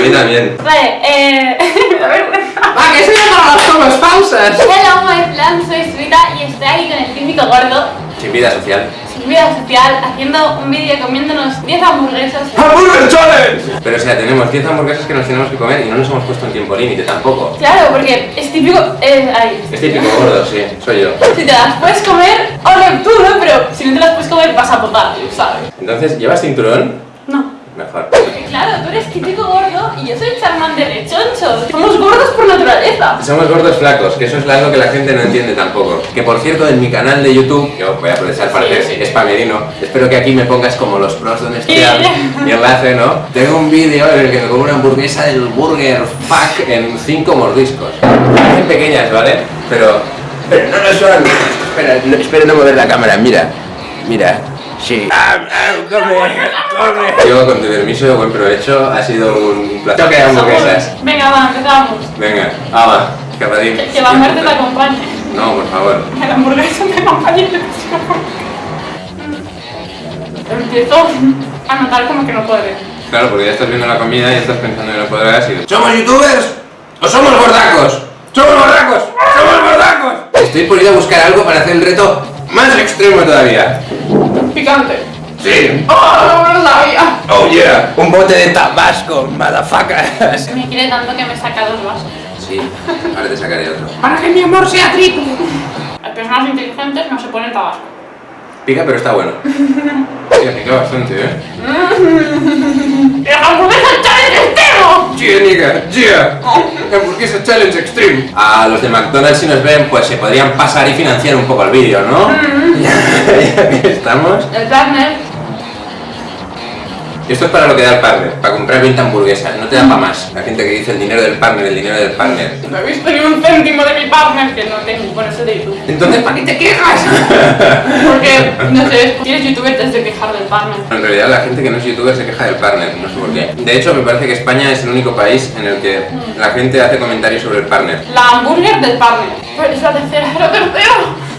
A mí también. Vale, eh... ¡Va, que soy para las tomas falsas! Hello, my plan, soy Suita y estoy aquí con el típico gordo, Sin vida social. sin vida social, haciendo un vídeo comiéndonos 10 hamburguesas. ¡Hamburger Challenge! Pero o sea, tenemos 10 hamburguesas que nos tenemos que comer y no nos hemos puesto un tiempo límite tampoco. Claro, porque es típico... Eh, ahí. Es típico gordo, sí, soy yo. Si te las puedes comer, ole tú, ¿no? Pero si no te las puedes comer, vas a potar, ¿sabes? Entonces, ¿llevas cinturón? No. Mejor. Eres típico gordo y yo soy Charmander de choncho. Somos gordos por naturaleza. Somos gordos flacos, que eso es algo que la gente no entiende tampoco. Que por cierto, en mi canal de YouTube, yo voy a aprovechar para hacer Sí. spamerino, espero que aquí me pongas como los pros de un Sí. estrial y enlace, ¿no? Tengo un vídeo en el que me como una hamburguesa del Burger Pack en 5 mordiscos. Parecen pequeñas, ¿vale? Pero, pero no lo son. Espera, no, espera no mover la cámara, mira. Mira. Sí. Ah, ah, come, come. Yo, con tu permiso, buen provecho. Ha sido un placer. Toque hamburguesas. Venga, va, empezamos. Venga, ah, va, escapadín. Que, que la muerte te acompañe. No, por favor. Que la hamburguesa te acompañe. Empiezo a notar como que no puede. Claro, porque ya estás viendo la comida y estás pensando que no podrás ir. ¿Somos youtubers o somos gordacos? ¡Somos gordacos! ¡Somos gordacos! Estoy por ir a buscar algo para hacer el reto más extremo todavía. Picante. Sí. ¡Oh, no lo sabía! Oh yeah. Un bote de tabasco, motherfucker. Me quiere tanto que me saca dos vasos. Sí, ahora te sacaré otro. Para que mi amor sea triple. Las personas inteligentes no se ponen tabasco. Pica, pero está bueno. Sí, pica bastante, ¿eh? ¡La hamburguesa challenge extremo! Yeah, nigga, yeah. Hamburguesa Challenge Extreme. A los de McDonald's si nos ven, pues se podrían pasar y financiar un poco el vídeo, ¿no? ya que estamos. El partner. Esto es para lo que da el partner, para comprar 20 hamburguesas, no te da para más. La gente que dice el dinero del partner, el dinero del partner. No he visto ni un céntimo de mi partner que no tengo, por eso de YouTube. Entonces, ¿para qué te quejas? Porque, no sé, si eres youtuber te has de quejar del partner. En realidad la gente que no es youtuber se queja del partner, no sé por qué. De hecho, me parece que España es el único país en el que la gente hace comentarios sobre el partner. La hamburger del partner. Pues es la tercera, la tercera.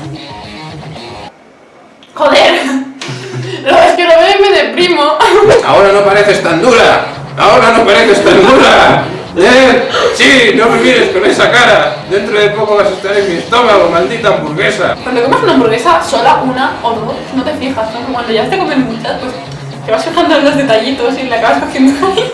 Ahora no pareces tan dura. Ahora no pareces tan dura. ¿Eh? Sí, no me mires con esa cara. Dentro de poco vas a estar en mi estómago, maldita hamburguesa. Cuando comes una hamburguesa sola, una o dos, no te fijas, ¿no? Cuando ya te comes muchas, pues te vas fijando en los detallitos y le acabas cogiendo cariño.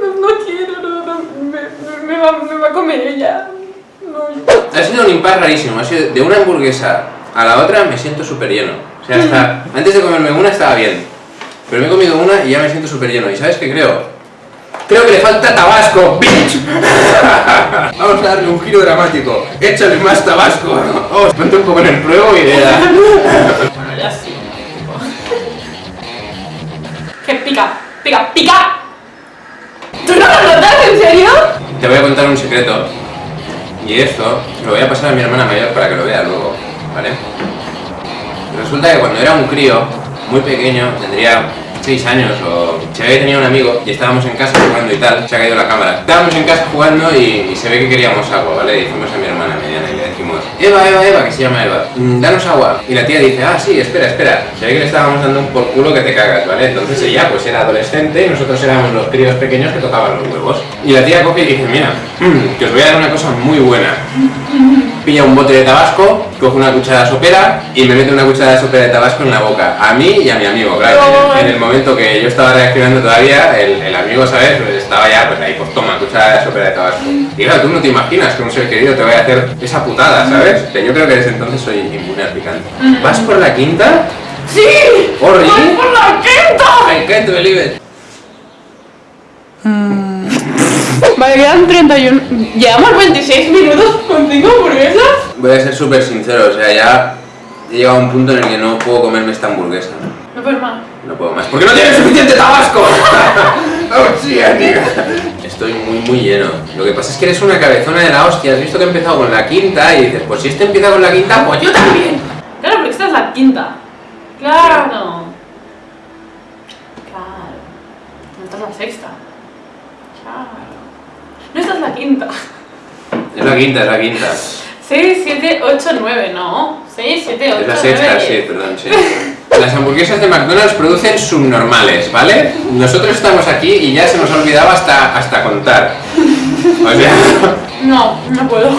No, no quiero, no, no, me, me va, me va a comer ella. No. Rarísimo. De una hamburguesa a la otra me siento súper lleno. O sea, hasta antes de comerme una estaba bien. Pero me he comido una y ya me siento súper lleno. ¿Y sabes qué creo? Creo que le falta tabasco, bitch. Vamos a darle un giro dramático. Échale más tabasco. Vamos, ponte un poco en el pruebo y verás. Bueno, ya sí. Que pica, pica, pica. ¿Tú no lo notas, en serio? Te voy a contar un secreto. Y esto lo voy a pasar a mi hermana mayor para que lo vea luego, ¿vale? Resulta que cuando era un crío, muy pequeño, tendría 6 años o... Se ve que tenía un amigo y estábamos en casa jugando y tal, se ha caído la cámara. Estábamos en casa jugando y, se ve que queríamos agua, ¿vale? Y dijimos a mi hermana mediana y le decimos, Eva, Eva, Eva, que se llama Eva, "mm, danos agua. Y la tía dice, ah, sí, espera, espera. Se ve que le estábamos dando un por culo que te cagas, ¿vale? Entonces ella pues era adolescente y nosotros éramos los críos pequeños que tocaban los huevos. Y la tía coge y dice, mira, mm, que os voy a dar una cosa muy buena. Pilla un bote de tabasco, coge una cuchara sopera y me mete una cuchara de sopera de tabasco en la boca. A mí y a mi amigo, claro. En el, en el momento que yo estaba reaccionando todavía, el, el amigo, ¿sabes? Pues estaba ya, pues ahí, pues toma, cuchara de sopera de tabasco. Y claro, tú no te imaginas que un ser querido te vaya a hacer esa putada, ¿sabes? Que yo creo que desde entonces soy inmune al picante. ¿Vas por la quinta? ¡Sí! ¡Orri! ¡Voy por la quinta! Can't believe it. Vale, quedan 31. Llevamos 26 minutos con 5 hamburguesas. Voy a ser súper sincero, o sea, ya he llegado a un punto en el que no puedo comerme esta hamburguesa. No puedo más. No puedo más. ¿Por qué no tienes suficiente tabasco? ¡Oh, sí, amiga! Estoy muy, muy lleno. Lo que pasa es que eres una cabezona de la hostia. Has visto que he empezado con la quinta y dices, pues si este empieza con la quinta, pues yo también. Claro, porque esta es la quinta. Claro. Claro. Esta es la sexta. No, esta es la quinta. Es la quinta, es la quinta. 6, 7, 8, 9, no. 6, 7, 8, Es la sexta, sí, perdón, sí. Las hamburguesas de McDonald's producen subnormales, ¿vale? Nosotros estamos aquí y ya se nos ha olvidado hasta, hasta contar. O sea, No, no puedo.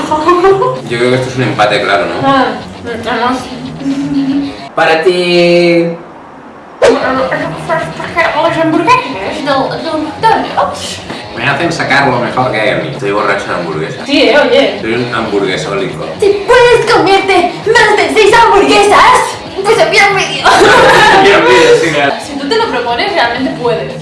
yo creo que esto es un empate, claro, ¿no? Ah, Vamos. Para ti... Las hamburguesas del, del McDonald's. Me hacen sacar lo mejor que hay en mí. Estoy borracho de hamburguesas. Sí, eh, oye. Soy un hamburguesólico. Si puedes comerte más de seis hamburguesas, pues envía un vídeo. Si tú te lo propones, realmente puedes.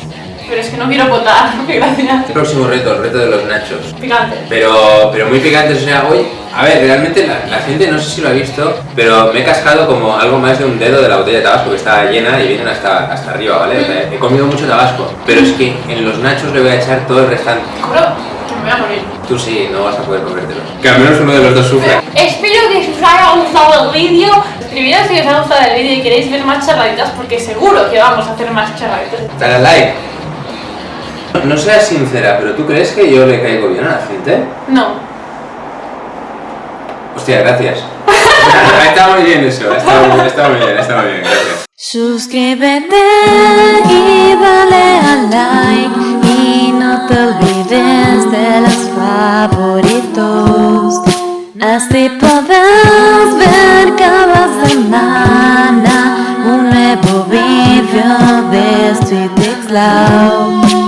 Pero es que no quiero votar, gracias. Próximo reto, el reto de los nachos. Picante. Pero, pero muy picantes, o sea, hoy, a ver, realmente la, la gente no sé si lo ha visto, pero me he cascado como algo más de un dedo de la botella de tabasco que está llena y vienen hasta, hasta arriba, ¿vale? O sea, he comido mucho tabasco, pero es que en los nachos le voy a echar todo el restante. Me voy a morir. Tú sí, no vas a poder comértelo. Que al menos uno de los dos sufra. Espero que os haya gustado el vídeo. Escribid si os ha gustado el vídeo y queréis ver más charladitas, porque seguro que vamos a hacer más charladitas. Dale al like. No seas sincera, pero ¿tú crees que yo le caigo bien a la gente? No. Hostia, gracias. está muy bien eso, está muy, está muy bien, está muy bien, gracias. Suscríbete y dale al like y no te olvides de los favoritos. Así podrás ver cada semana un nuevo video de Street X Love.